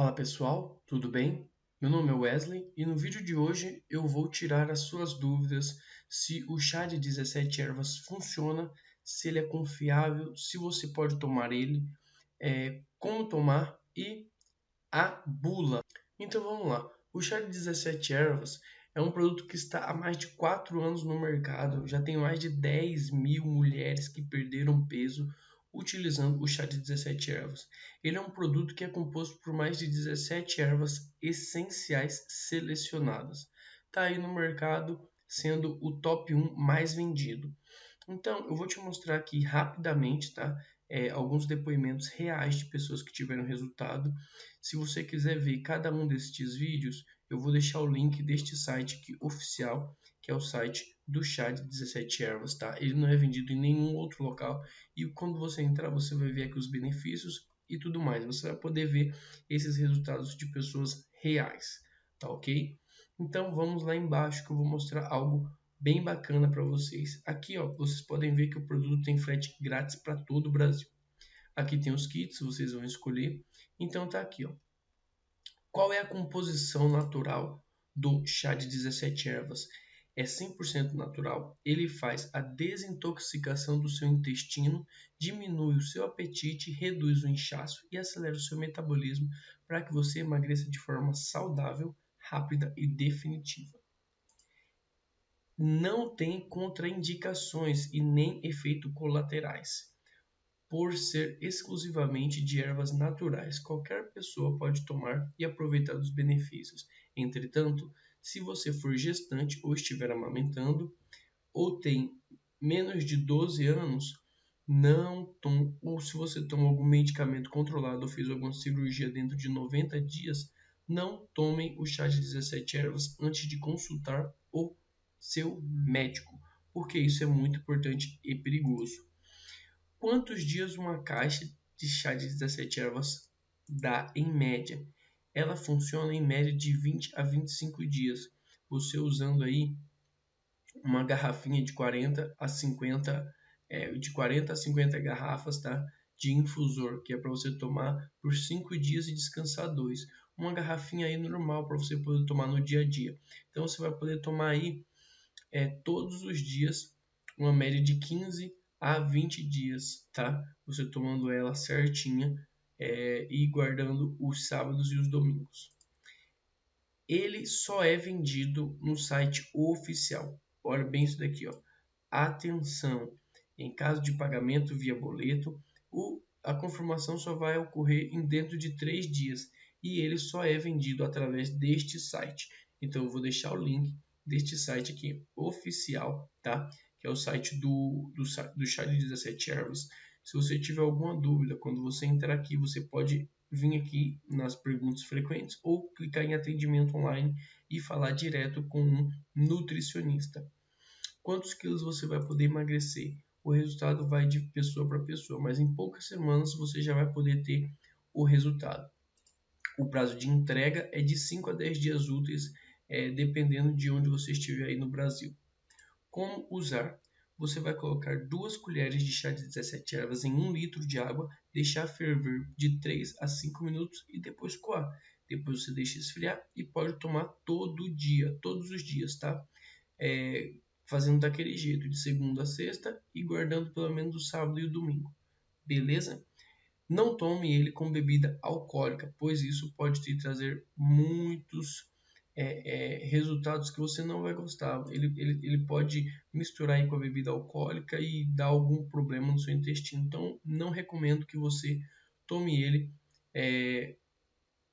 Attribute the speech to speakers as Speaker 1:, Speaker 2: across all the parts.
Speaker 1: Fala pessoal, tudo bem? Meu nome é Wesley e no vídeo de hoje eu vou tirar as suas dúvidas se o chá de 17 ervas funciona, se ele é confiável, se você pode tomar ele, é, como tomar e a bula. Então vamos lá. O chá de 17 ervas é um produto que está há mais de 4 anos no mercado, já tem mais de 10 mil mulheres que perderam peso utilizando o chá de 17 ervas. Ele é um produto que é composto por mais de 17 ervas essenciais selecionadas. Está aí no mercado sendo o top 1 mais vendido. Então, eu vou te mostrar aqui rapidamente, tá? É, alguns depoimentos reais de pessoas que tiveram resultado. Se você quiser ver cada um destes vídeos, eu vou deixar o link deste site aqui oficial, é o site do chá de 17 ervas, tá? Ele não é vendido em nenhum outro local e quando você entrar, você vai ver aqui os benefícios e tudo mais. Você vai poder ver esses resultados de pessoas reais, tá ok? Então vamos lá embaixo que eu vou mostrar algo bem bacana para vocês. Aqui, ó, vocês podem ver que o produto tem frete grátis para todo o Brasil. Aqui tem os kits, vocês vão escolher. Então tá aqui, ó. Qual é a composição natural do chá de 17 ervas? É 100% natural. Ele faz a desintoxicação do seu intestino, diminui o seu apetite, reduz o inchaço e acelera o seu metabolismo para que você emagreça de forma saudável, rápida e definitiva. Não tem contraindicações e nem efeitos colaterais por ser exclusivamente de ervas naturais, qualquer pessoa pode tomar e aproveitar dos benefícios. Entretanto, se você for gestante ou estiver amamentando, ou tem menos de 12 anos, não tome, ou se você toma algum medicamento controlado ou fez alguma cirurgia dentro de 90 dias, não tomem o chá de 17 ervas antes de consultar o seu médico, porque isso é muito importante e perigoso. Quantos dias uma caixa de chá de 17 ervas dá em média? Ela funciona em média de 20 a 25 dias. Você usando aí uma garrafinha de 40 a 50 é, de 40 a 50 garrafas, tá? De infusor, que é para você tomar por 5 dias e descansar dois. Uma garrafinha aí normal para você poder tomar no dia a dia. Então você vai poder tomar aí é, todos os dias uma média de 15 a 20 dias, tá? Você tomando ela certinha é, e guardando os sábados e os domingos. Ele só é vendido no site oficial. Olha bem isso daqui, ó. Atenção! Em caso de pagamento via boleto, o, a confirmação só vai ocorrer em dentro de três dias e ele só é vendido através deste site. Então eu vou deixar o link deste site aqui oficial, tá? que é o site do, do, do de 17 ervas. Se você tiver alguma dúvida, quando você entrar aqui, você pode vir aqui nas perguntas frequentes ou clicar em atendimento online e falar direto com um nutricionista. Quantos quilos você vai poder emagrecer? O resultado vai de pessoa para pessoa, mas em poucas semanas você já vai poder ter o resultado. O prazo de entrega é de 5 a 10 dias úteis, é, dependendo de onde você estiver aí no Brasil. Como usar? Você vai colocar duas colheres de chá de 17 ervas em 1 litro de água, deixar ferver de 3 a 5 minutos e depois coar. Depois você deixa esfriar e pode tomar todo dia, todos os dias, tá? É, fazendo daquele jeito, de segunda a sexta e guardando pelo menos o sábado e o domingo. Beleza? Não tome ele com bebida alcoólica, pois isso pode te trazer muitos é, é, resultados que você não vai gostar. Ele, ele, ele pode misturar com a bebida alcoólica e dar algum problema no seu intestino. Então, não recomendo que você tome ele é,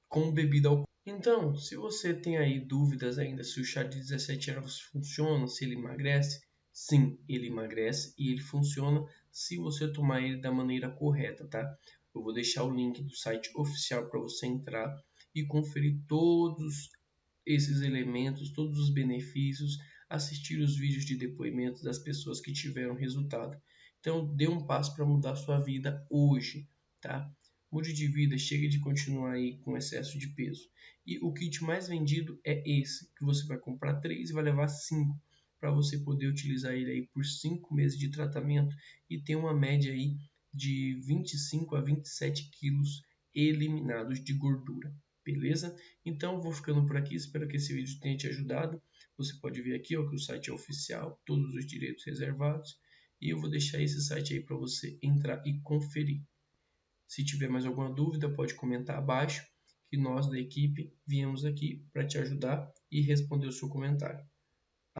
Speaker 1: com bebida alcoólica. Então, se você tem aí dúvidas ainda se o chá de 17 ervas funciona, se ele emagrece, sim, ele emagrece e ele funciona se você tomar ele da maneira correta, tá? Eu vou deixar o link do site oficial para você entrar e conferir todos esses elementos, todos os benefícios, assistir os vídeos de depoimentos das pessoas que tiveram resultado. Então, dê um passo para mudar sua vida hoje, tá? Mude de vida, chega de continuar aí com excesso de peso. E o kit mais vendido é esse, que você vai comprar três e vai levar cinco para você poder utilizar ele aí por cinco meses de tratamento e ter uma média aí de 25 a 27 quilos eliminados de gordura. Beleza? Então vou ficando por aqui, espero que esse vídeo tenha te ajudado. Você pode ver aqui ó, que o site é oficial, todos os direitos reservados. E eu vou deixar esse site aí para você entrar e conferir. Se tiver mais alguma dúvida, pode comentar abaixo, que nós da equipe viemos aqui para te ajudar e responder o seu comentário.